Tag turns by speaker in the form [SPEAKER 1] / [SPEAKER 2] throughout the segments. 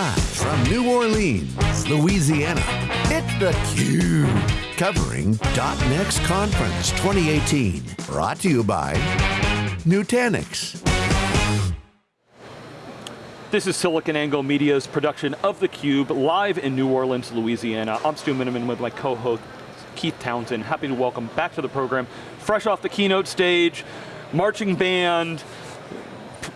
[SPEAKER 1] Live from New Orleans, Louisiana, it's theCUBE. Covering .next Conference 2018. Brought to you by Nutanix.
[SPEAKER 2] This is SiliconANGLE Media's production of theCUBE, live in New Orleans, Louisiana. I'm Stu Miniman with my co-host, Keith Townsend. Happy to welcome back to the program, fresh off the keynote stage, marching band,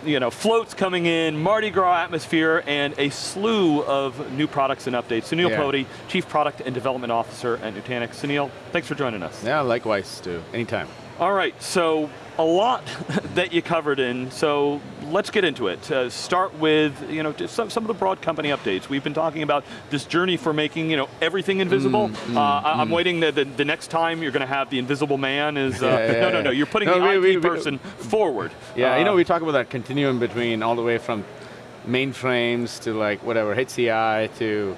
[SPEAKER 2] you know, floats coming in, Mardi Gras atmosphere, and a slew of new products and updates. Sunil yeah. Potti, Chief Product and Development Officer at Nutanix. Sunil, thanks for joining us.
[SPEAKER 3] Yeah, likewise, Stu. Anytime.
[SPEAKER 2] All right, so a lot that you covered in, so let's get into it. Uh, start with you know some, some of the broad company updates. We've been talking about this journey for making you know everything invisible. Mm, mm, uh, I'm mm. waiting the, the, the, next time you're going to have the invisible man is, uh, yeah, yeah, no, no, no, you're putting no, the we, IT we, person we, forward.
[SPEAKER 3] Yeah, you know, uh, we talk about that continuum between all the way from mainframes to like whatever, HCI to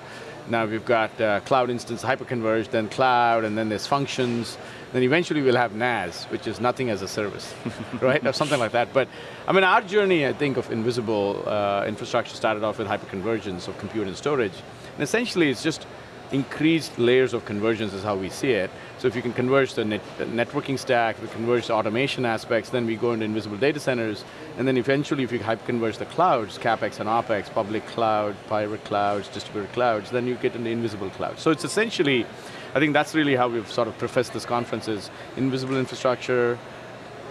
[SPEAKER 3] now we've got uh, cloud instance hyperconverged, then cloud, and then there's functions, then eventually we'll have NAS, which is nothing as a service, right? Or something like that. But I mean, our journey, I think, of invisible uh, infrastructure started off with hyperconvergence of compute and storage. And essentially, it's just increased layers of convergence is how we see it. So if you can converge the, net, the networking stack, we converge the automation aspects, then we go into invisible data centers, and then eventually if you hyperconverge the clouds, CapEx and OpEx, public cloud, private clouds, distributed clouds, then you get into invisible clouds. So it's essentially I think that's really how we've sort of prefaced this conference is invisible infrastructure,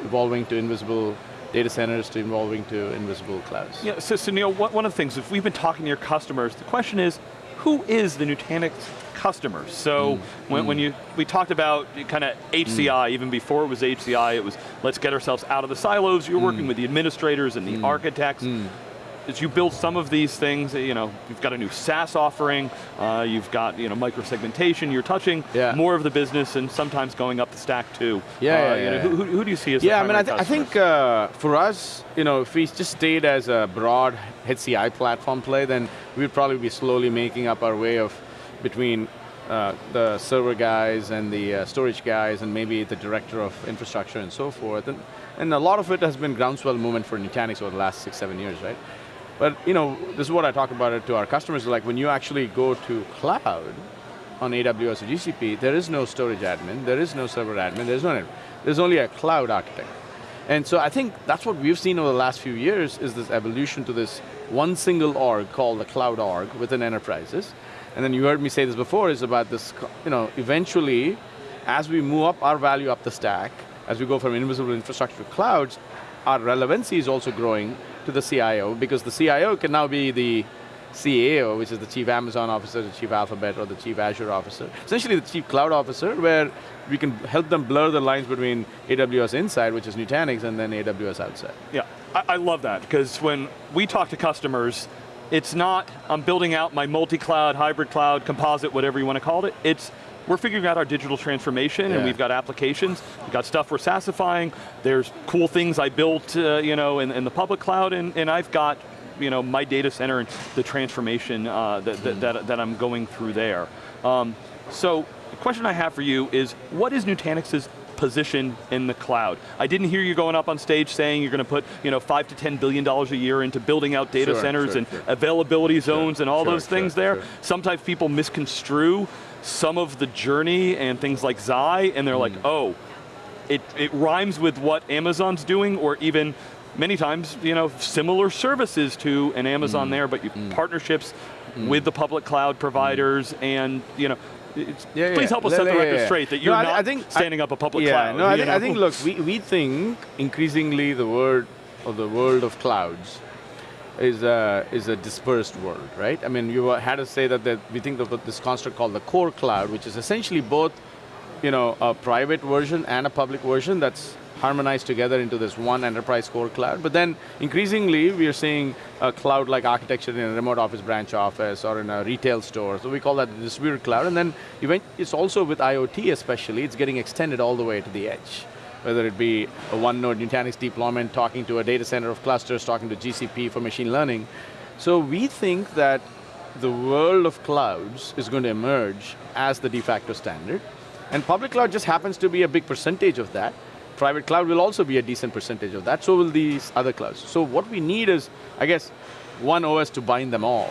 [SPEAKER 3] evolving to invisible data centers to evolving to invisible clouds.
[SPEAKER 2] Yeah, so, Sunil, one of the things, if we've been talking to your customers, the question is, who is the Nutanix customer? So mm. When, mm. when you, we talked about kind of HCI, mm. even before it was HCI, it was let's get ourselves out of the silos, you're working mm. with the administrators and the architects. As you build some of these things, you know, you've got a new SaaS offering, uh, you've got you know micro-segmentation, you're touching yeah. more of the business and sometimes going up the stack too.
[SPEAKER 3] Yeah, uh, yeah,
[SPEAKER 2] yeah,
[SPEAKER 3] know,
[SPEAKER 2] Who, who, do you see as the
[SPEAKER 3] Yeah, I mean, I, th I think uh, for us, you know, if we just stayed as a broad HCI platform play, then we'd probably be slowly making up our way of between uh, the server guys and the uh, storage guys and maybe the director of infrastructure and so forth. And, and a lot of it has been groundswell movement for Nutanix over the last six, seven years, right? But you know, this is what I talk about it to our customers, like when you actually go to cloud on AWS or GCP, there is no storage admin, there is no server admin, there's no, there's only a cloud architect. And so I think that's what we've seen over the last few years is this evolution to this one single org called the cloud org within enterprises. And then you heard me say this before, is about this, you know, eventually, as we move up our value up the stack, as we go from invisible infrastructure to clouds, our relevancy is also growing to the CIO because the CIO can now be the CAO, which is the Chief Amazon Officer, the Chief Alphabet, or the Chief Azure Officer. Essentially the Chief Cloud Officer, where we can help them blur the lines between AWS inside, which is Nutanix, and then AWS outside.
[SPEAKER 2] Yeah, I, I love that, because when we talk to customers, it's not, I'm building out my multi-cloud, hybrid cloud, composite, whatever you want to call it, it's we're figuring out our digital transformation yeah. and we've got applications, we've got stuff we're SaaSifying, there's cool things I built uh, you know, in, in, the public cloud and, and I've got you know, my data center and the transformation uh, that, that, that, that, I'm going through there. Um, so, the question I have for you is, what is Nutanix's position in the cloud. I didn't hear you going up on stage saying you're going to put you know, five to ten billion dollars a year into building out data
[SPEAKER 3] sure,
[SPEAKER 2] centers
[SPEAKER 3] sure,
[SPEAKER 2] and
[SPEAKER 3] sure.
[SPEAKER 2] availability zones and all those things there. Sometimes people misconstrue some of the journey and things like Xi, and they're mm. like, oh, it, it rhymes with what Amazon's doing, or even many times, you know, similar services to an Amazon mm. there, but you mm. partnerships mm. with the public cloud providers, mm. and you know, yeah, please help us set the record straight that you're no, not I think, standing up a public
[SPEAKER 3] yeah,
[SPEAKER 2] cloud.
[SPEAKER 3] No, I think, I think, look, we, we think increasingly the word of the world of clouds is a, is a dispersed world, right? I mean, you had to say that we think of this construct called the core cloud, which is essentially both you know, a private version and a public version that's harmonized together into this one enterprise core cloud. But then increasingly, we are seeing a cloud-like architecture in a remote office branch office or in a retail store. So we call that the distributed cloud. And then it's also with IoT especially, it's getting extended all the way to the edge whether it be a one node Nutanix deployment, talking to a data center of clusters, talking to GCP for machine learning. So we think that the world of clouds is going to emerge as the de facto standard, and public cloud just happens to be a big percentage of that. Private cloud will also be a decent percentage of that, so will these other clouds. So what we need is, I guess, one OS to bind them all.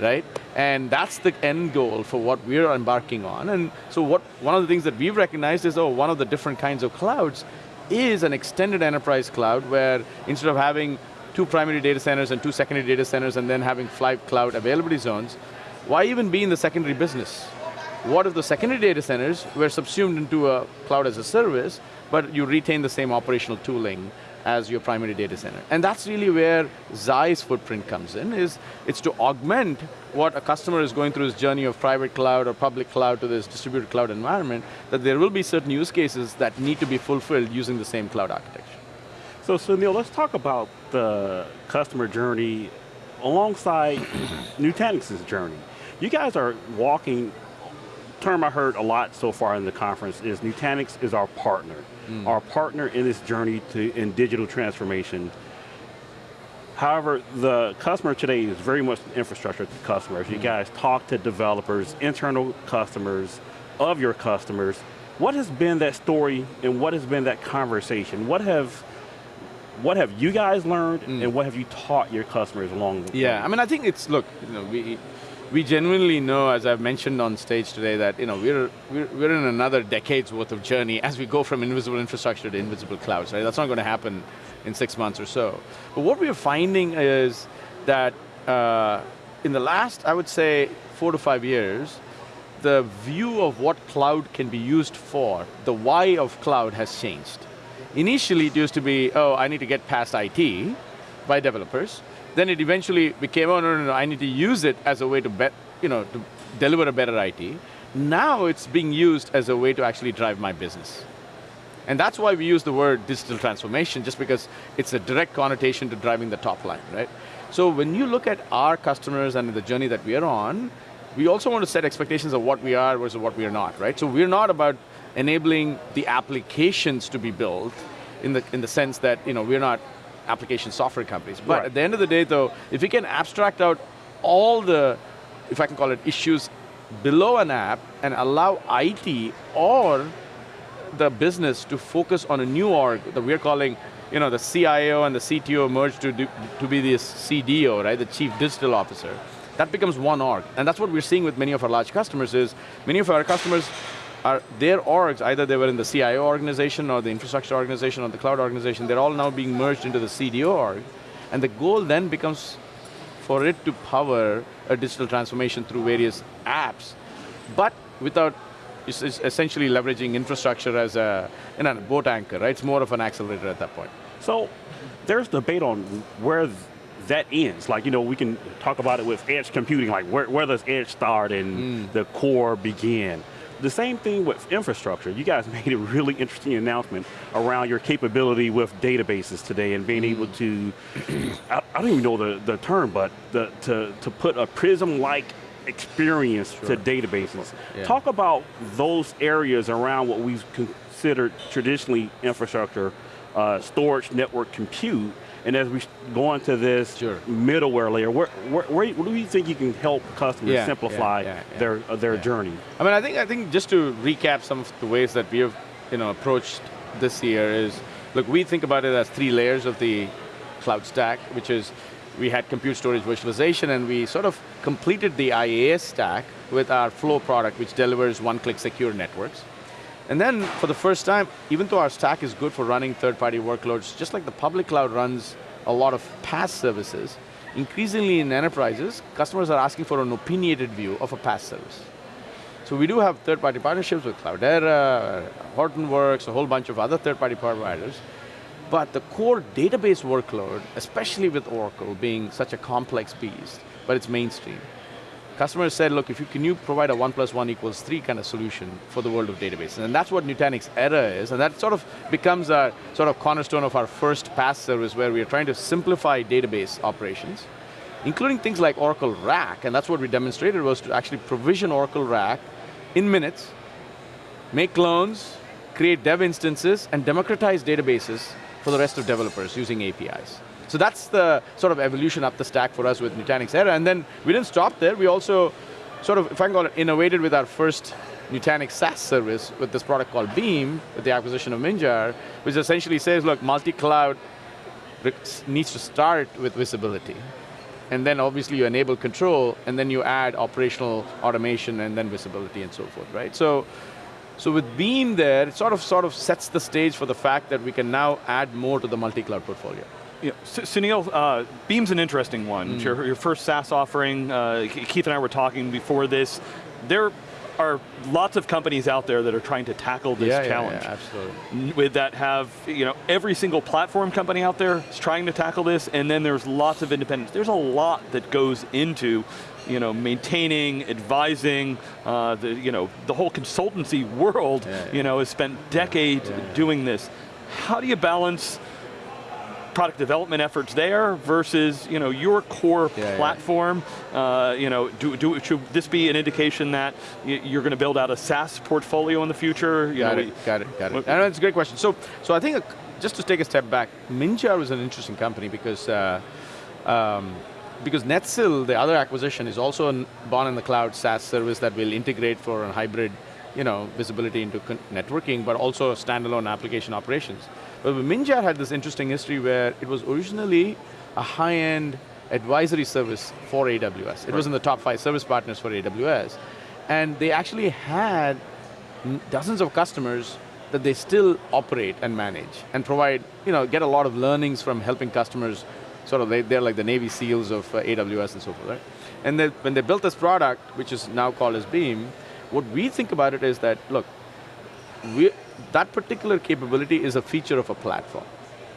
[SPEAKER 3] Right? And that's the end goal for what we're embarking on. And so what, one of the things that we've recognized is, oh, one of the different kinds of clouds is an extended enterprise cloud where instead of having two primary data centers and two secondary data centers and then having five cloud availability zones, why even be in the secondary business? What if the secondary data centers were subsumed into a cloud as a service, but you retain the same operational tooling as your primary data center. And that's really where Xi's footprint comes in, is it's to augment what a customer is going through his journey of private cloud or public cloud to this distributed cloud environment, that there will be certain use cases that need to be fulfilled using the same cloud architecture.
[SPEAKER 4] So Sunil, let's talk about the customer journey alongside Nutanix's journey. You guys are walking, term I heard a lot so far in the conference is Nutanix is our partner mm. our partner in this journey to in digital transformation. However, the customer today is very much infrastructure to customers. Mm. You guys talk to developers, internal customers, of your customers. What has been that story and what has been that conversation? What have what have you guys learned mm. and what have you taught your customers along the
[SPEAKER 3] way? Yeah, I mean, I think it's, look, you know, we, we genuinely know, as I've mentioned on stage today, that you know, we're, we're, we're in another decade's worth of journey as we go from invisible infrastructure to invisible clouds, right? That's not going to happen in six months or so. But what we're finding is that uh, in the last, I would say, four to five years, the view of what cloud can be used for, the why of cloud has changed. Initially, it used to be, oh, I need to get past IT by developers. Then it eventually became, oh no, no, no, I need to use it as a way to, bet, you know, to deliver a better IT. Now it's being used as a way to actually drive my business. And that's why we use the word digital transformation, just because it's a direct connotation to driving the top line, right? So when you look at our customers and the journey that we are on, we also want to set expectations of what we are versus what we are not, right? So we're not about enabling the applications to be built in the, in the sense that you know, we're not application software companies. But right. at the end of the day though, if we can abstract out all the, if I can call it issues below an app and allow IT or the business to focus on a new org that we're calling you know, the CIO and the CTO merge to, do, to be this CDO, right, the Chief Digital Officer. That becomes one org. And that's what we're seeing with many of our large customers is, many of our customers are their orgs, either they were in the CIO organization or the infrastructure organization or the cloud organization, they're all now being merged into the CDO org. And the goal then becomes for it to power a digital transformation through various apps, but without essentially leveraging infrastructure as a, in a boat anchor, right? It's more of an accelerator at that point.
[SPEAKER 4] So, there's debate on where that ends. Like, you know, we can talk about it with edge computing, like where, where does edge start and mm. the core begin? The same thing with infrastructure. You guys made a really interesting announcement around your capability with databases today and being able to, I, I, don't even know the, the term, but the, to, to put a prism-like experience sure. to databases. Yeah. Talk about those areas around what we've considered traditionally infrastructure, uh, storage, network, compute, and as we go into this sure. middleware layer, where, where, where, do you think you can help customers yeah, simplify yeah, yeah, their uh, their journey?
[SPEAKER 3] I mean, I think I think just to recap some of the ways that we have you know approached this year is, look, we think about it as three layers of the cloud stack, which is we had compute storage virtualization and we sort of completed the IaaS stack with our Flow product, which delivers one-click secure networks. And then, for the first time, even though our stack is good for running third-party workloads, just like the public cloud runs a lot of PaaS services, increasingly in enterprises, customers are asking for an opinionated view of a PaaS service. So we do have third-party partnerships with Cloudera, Hortonworks, a whole bunch of other third-party providers, but the core database workload, especially with Oracle being such a complex beast, but it's mainstream, Customers said, look, if you can you provide a one plus one equals three kind of solution for the world of databases, and that's what Nutanix Era is, and that sort of becomes a sort of cornerstone of our first PaaS service where we are trying to simplify database operations, including things like Oracle RAC, and that's what we demonstrated was to actually provision Oracle RAC in minutes, make clones, create dev instances, and democratize databases for the rest of developers using APIs. So that's the sort of evolution up the stack for us with Nutanix Era. And then we didn't stop there, we also sort of, if I can call it, innovated with our first Nutanix SaaS service with this product called Beam, with the acquisition of Minjar, which essentially says, look, multi-cloud needs to start with visibility. and then obviously you enable control, and then you add operational automation and then visibility and so forth, right? So, so with Beam there, it sort of sort of sets the stage for the fact that we can now add more to the multi-cloud portfolio.
[SPEAKER 2] Yeah, Sunil, uh, Beam's an interesting one. Mm. Your, your first SaaS offering, uh, Keith and I were talking before this. There are lots of companies out there that are trying to tackle this
[SPEAKER 3] yeah,
[SPEAKER 2] challenge.
[SPEAKER 3] Yeah, yeah, absolutely.
[SPEAKER 2] With that have, you know, every single platform company out there is trying to tackle this, and then there's lots of independents. There's a lot that goes into you know, maintaining, advising, uh, the, you know, the whole consultancy world, yeah, yeah. you know, has spent decades yeah, doing this. How do you balance product development efforts there versus you know, your core yeah, platform. Yeah. Uh, you know, do, do, should this be an indication that you're going to build out a SaaS portfolio in the future?
[SPEAKER 3] You got know, it, got it, got it. That's a great question. So, so I think, uh, just to take a step back, Minjar was an interesting company because uh, um, because Netsil, the other acquisition, is also a born in the cloud SaaS service that will integrate for a hybrid you know, visibility into networking, but also standalone application operations. But Minjar had this interesting history where it was originally a high-end advisory service for AWS. It right. was in the top five service partners for AWS. And they actually had dozens of customers that they still operate and manage and provide, you know, get a lot of learnings from helping customers, sort of, they, are like the Navy SEALs of uh, AWS and so forth, right? And they, when they built this product, which is now called as Beam, what we think about it is that, look, we, that particular capability is a feature of a platform.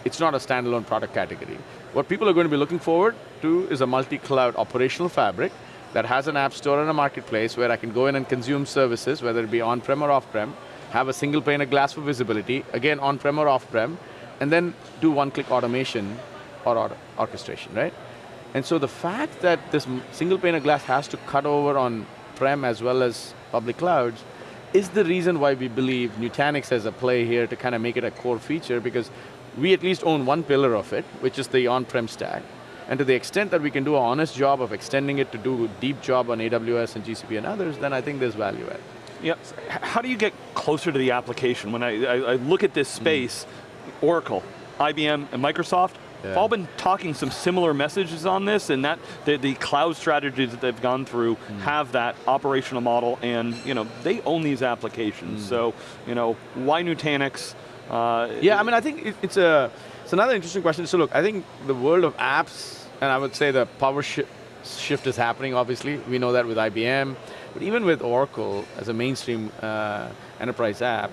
[SPEAKER 3] It's not a standalone product category. What people are going to be looking forward to is a multi-cloud operational fabric that has an app store and a marketplace where I can go in and consume services, whether it be on-prem or off-prem, have a single pane of glass for visibility, again on-prem or off-prem, and then do one-click automation or, or orchestration, right? And so the fact that this single pane of glass has to cut over on prem as well as public clouds is the reason why we believe Nutanix has a play here to kind of make it a core feature because we at least own one pillar of it, which is the on-prem stack. And to the extent that we can do an honest job of extending it to do a deep job on AWS and GCP and others, then I think there's value add.
[SPEAKER 2] Yeah, how do you get closer to the application? When I, I, I look at this hmm. space, mm. Oracle, IBM, and Microsoft, yeah. all been talking some similar messages on this, and that the, the cloud strategies that they've gone through mm. have that operational model, and you know they own these applications. Mm. So you know why Nutanix?
[SPEAKER 3] Uh, yeah, I mean I think it, it's a it's another interesting question. So look, I think the world of apps, and I would say the power shi shift is happening. Obviously, we know that with IBM, but even with Oracle as a mainstream uh, enterprise app,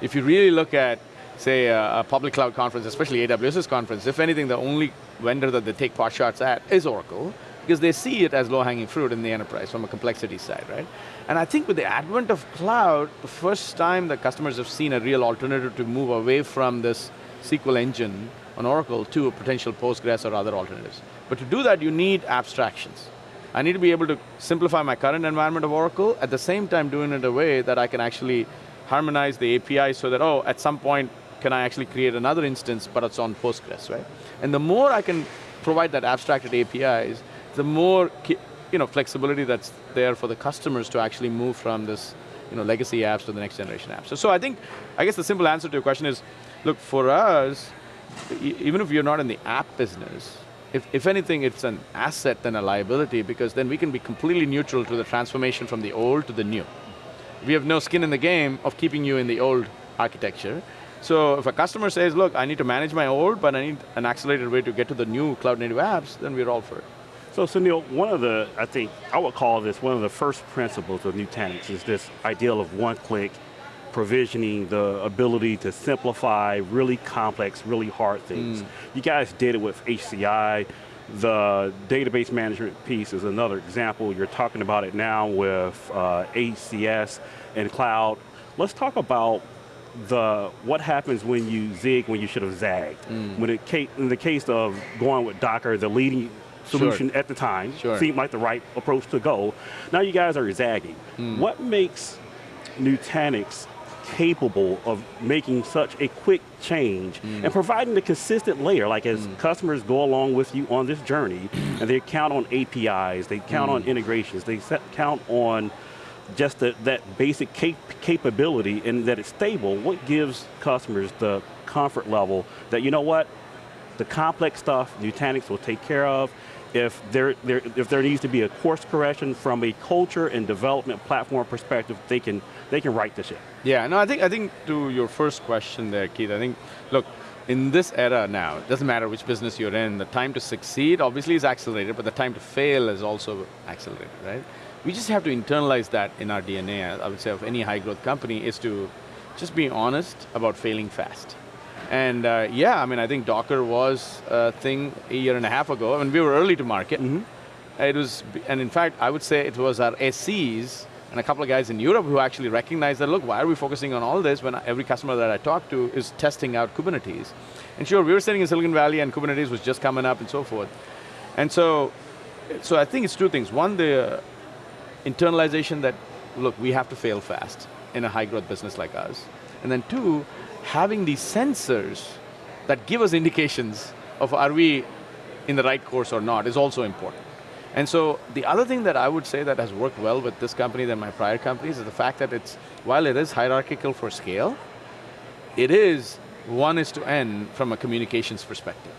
[SPEAKER 3] if you really look at say, a, a, public cloud conference, especially AWS's conference, if anything, the only vendor that they take pot shots at is Oracle, because they see it as low-hanging fruit in the enterprise from a complexity side, right? And I think with the advent of cloud, the first time the customers have seen a real alternative to move away from this SQL engine on Oracle to a potential Postgres or other alternatives. But to do that, you need abstractions. I need to be able to simplify my current environment of Oracle, at the same time doing it in a way that I can actually harmonize the API so that, oh, at some point, can I actually create another instance, but it's on Postgres, right? And the more I can provide that abstracted APIs, the more you know, flexibility that's there for the customers to actually move from this you know, legacy apps to the next generation apps. So, so I think, I guess the simple answer to your question is, look, for us, even if you're not in the app business, if, if anything, it's an asset than a liability because then we can be completely neutral to the transformation from the old to the new. We have no skin in the game of keeping you in the old architecture. So if a customer says, look, I need to manage my old, but I need an accelerated way to get to the new cloud native apps, then we're all for it.
[SPEAKER 4] So Sunil, one of the, I think, I would call this one of the first principles of Nutanix is this ideal of one-click provisioning, the ability to simplify really complex, really hard things. Mm. You guys did it with HCI. The database management piece is another example. You're talking about it now with uh, ACS and cloud. Let's talk about the what happens when you zig when you should have zagged. Mm. When it in the case of going with Docker, the leading solution sure. at the time sure. seemed like the right approach to go. Now you guys are zagging. Mm. What makes Nutanix capable of making such a quick change mm. and providing the consistent layer, like as mm. customers go along with you on this journey, and they count on APIs, they count on mm. integrations, they set, count on just the, that basic cap capability and that it's stable, what gives customers the comfort level that, you know what, the complex stuff Nutanix will take care of, if there, there, if there needs to be a course correction from a culture and development platform perspective, they can, they can right the ship.
[SPEAKER 3] Yeah, no, I think, I think to your first question there, Keith, I think, look, in this era now, it doesn't matter which business you're in, the time to succeed obviously is accelerated, but the time to fail is also accelerated, right? We just have to internalize that in our DNA, I would say, of any high growth company, is to just be honest about failing fast. And uh, yeah, I mean, I think Docker was a thing a year and a half ago, I mean, we were early to market. Mm -hmm. It was, and in fact, I would say it was our SCs and a couple of guys in Europe who actually recognize that, look, why are we focusing on all this when every customer that I talk to is testing out Kubernetes? And sure, we were sitting in Silicon Valley and Kubernetes was just coming up and so forth. And so, so I think it's two things. One, the uh, internalization that, look, we have to fail fast in a high growth business like us. And then two, having these sensors that give us indications of are we in the right course or not is also important. And so the other thing that I would say that has worked well with this company than my prior companies is the fact that it's, while it is hierarchical for scale, it is one is to N from a communications perspective.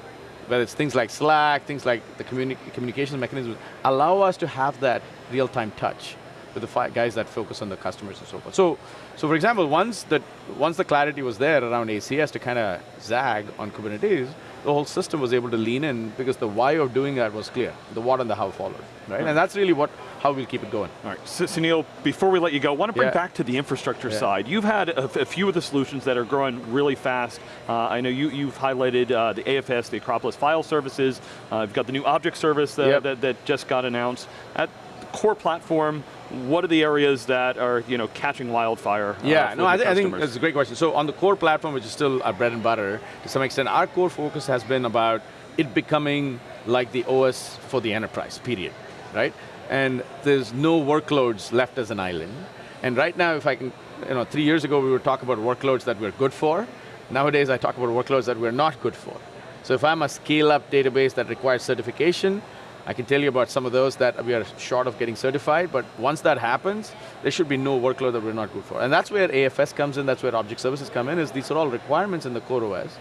[SPEAKER 3] Whether it's things like Slack, things like the communi communication mechanisms, allow us to have that real-time touch with the guys that focus on the customers and so forth. So, so for example, once, that, once the clarity was there around ACS to kind of zag on Kubernetes, the whole system was able to lean in because the why of doing that was clear. The what and the how followed, right? right. And that's really what how we'll keep it going.
[SPEAKER 2] All right, so, Sunil, before we let you go, I want to bring yeah. back to the infrastructure yeah. side. You've had a, a, few of the solutions that are growing really fast. Uh, I know you, you've highlighted uh, the AFS, the Acropolis file services. Uh, you've got the new object service that, yep. that, that just got announced. At core platform, what are the areas that are you know, catching wildfire? Uh,
[SPEAKER 3] yeah, no, I, th I, think that's a great question. So on the core platform, which is still our bread and butter, to some extent, our core focus has been about it becoming like the OS for the enterprise, period, right? And there's no workloads left as an island. And right now, if I can, you know, three years ago we would talk about workloads that we're good for. Nowadays I talk about workloads that we're not good for. So if I'm a scale-up database that requires certification, I can tell you about some of those that we are short of getting certified, but once that happens, there should be no workload that we're not good for. And that's where AFS comes in, that's where object services come in, is these are all requirements in the core OS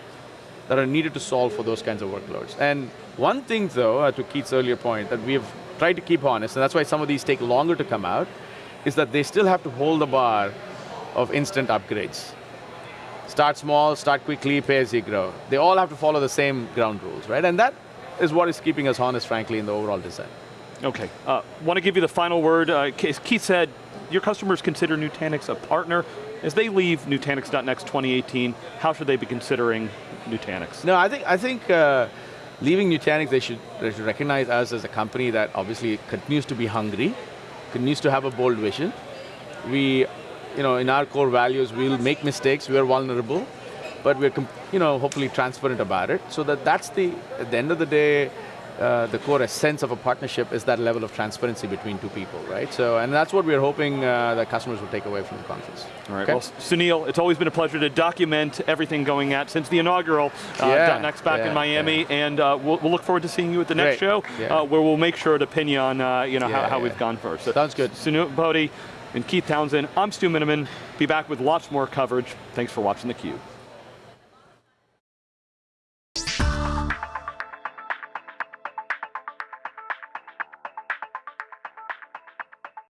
[SPEAKER 3] that are needed to solve for those kinds of workloads. And one thing though, uh, to Keith's earlier point, that we've tried to keep honest, and that's why some of these take longer to come out, is that they still have to hold the bar of instant upgrades. Start small, start quickly, pay as you grow. They all have to follow the same ground rules, right? And that is what is keeping us honest, frankly, in the overall design.
[SPEAKER 2] Okay, uh, want to give you the final word. Uh, Keith said, your customers consider Nutanix a partner. As they leave Nutanix.next 2018, how should they be considering Nutanix?
[SPEAKER 3] No, I think, I think uh, leaving Nutanix, they should, they should recognize us as a company that obviously continues to be hungry, continues to have a bold vision. We, you know, in our core values, we'll make mistakes, we're vulnerable, but we're you know, hopefully transparent about it, so that that's the, at the end of the day, uh, the core essence of a partnership is that level of transparency between two people, right? So, and that's what we're hoping uh, that customers will take away from the conference.
[SPEAKER 2] All right, okay? well, Sunil, it's always been a pleasure to document everything going at since the inaugural uh, yeah, .next back yeah, in Miami, yeah. and uh, we'll, we'll, look forward to seeing you at the next Great. show, uh, where we'll make sure to pin you on, uh, you know, how, how we've gone first. So,
[SPEAKER 3] Sounds good.
[SPEAKER 2] Sunil Potti and Keith Townsend, I'm Stu Miniman. Be back with lots more coverage. Thanks for watching theCUBE.